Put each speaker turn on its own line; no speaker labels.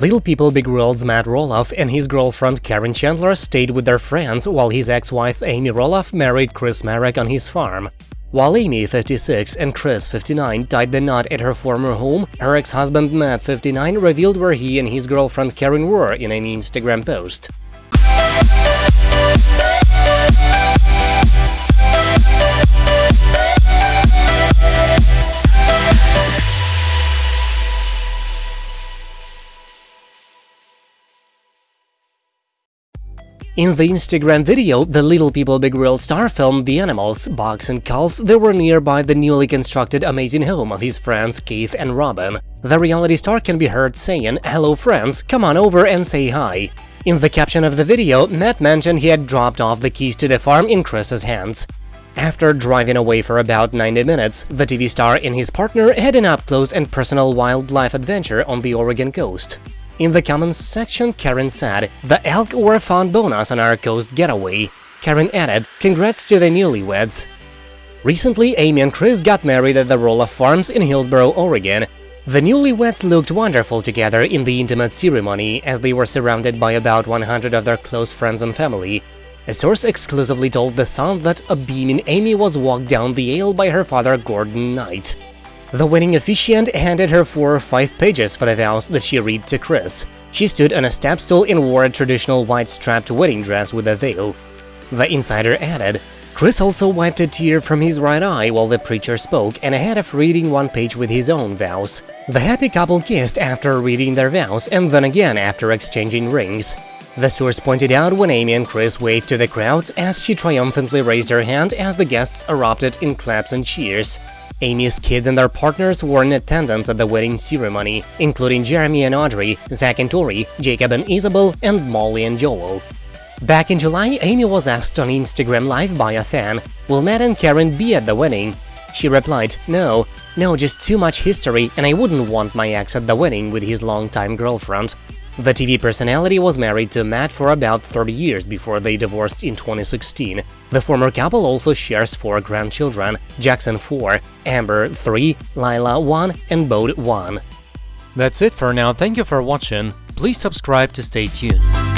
Little People Big World's Matt Roloff and his girlfriend Karen Chandler stayed with their friends while his ex-wife Amy Roloff married Chris Marek on his farm. While Amy, 56, and Chris, 59, tied the knot at her former home, her ex-husband Matt, 59, revealed where he and his girlfriend Karen were in an Instagram post. In the Instagram video, the Little People Big World star filmed the animals, Bugs and Culls that were nearby the newly constructed amazing home of his friends Keith and Robin. The reality star can be heard saying, hello friends, come on over and say hi. In the caption of the video, Matt mentioned he had dropped off the keys to the farm in Chris's hands. After driving away for about 90 minutes, the TV star and his partner had an up-close and personal wildlife adventure on the Oregon coast. In the comments section, Karen said, The elk were a fun bonus on our coast getaway. Karen added, Congrats to the newlyweds. Recently, Amy and Chris got married at the Roloff Farms in Hillsboro, Oregon. The newlyweds looked wonderful together in the intimate ceremony, as they were surrounded by about 100 of their close friends and family. A source exclusively told The Sun that a beaming Amy was walked down the aisle by her father Gordon Knight. The wedding officiant handed her four or five pages for the vows that she read to Chris. She stood on a step stool and wore a traditional white strapped wedding dress with a veil. The insider added, Chris also wiped a tear from his right eye while the preacher spoke and ahead of reading one page with his own vows. The happy couple kissed after reading their vows and then again after exchanging rings. The source pointed out when Amy and Chris waved to the crowd as she triumphantly raised her hand as the guests erupted in claps and cheers. Amy's kids and their partners were in attendance at the wedding ceremony, including Jeremy and Audrey, Zach and Tori, Jacob and Isabel, and Molly and Joel. Back in July, Amy was asked on Instagram Live by a fan, will Matt and Karen be at the wedding? She replied, no, no, just too much history and I wouldn't want my ex at the wedding with his longtime girlfriend. The TV personality was married to Matt for about 30 years before they divorced in 2016. The former couple also shares four grandchildren, Jackson 4, Ember 3, Lilah 1 and Bode 1.
That's it for now, thank you for watching, please subscribe to stay tuned.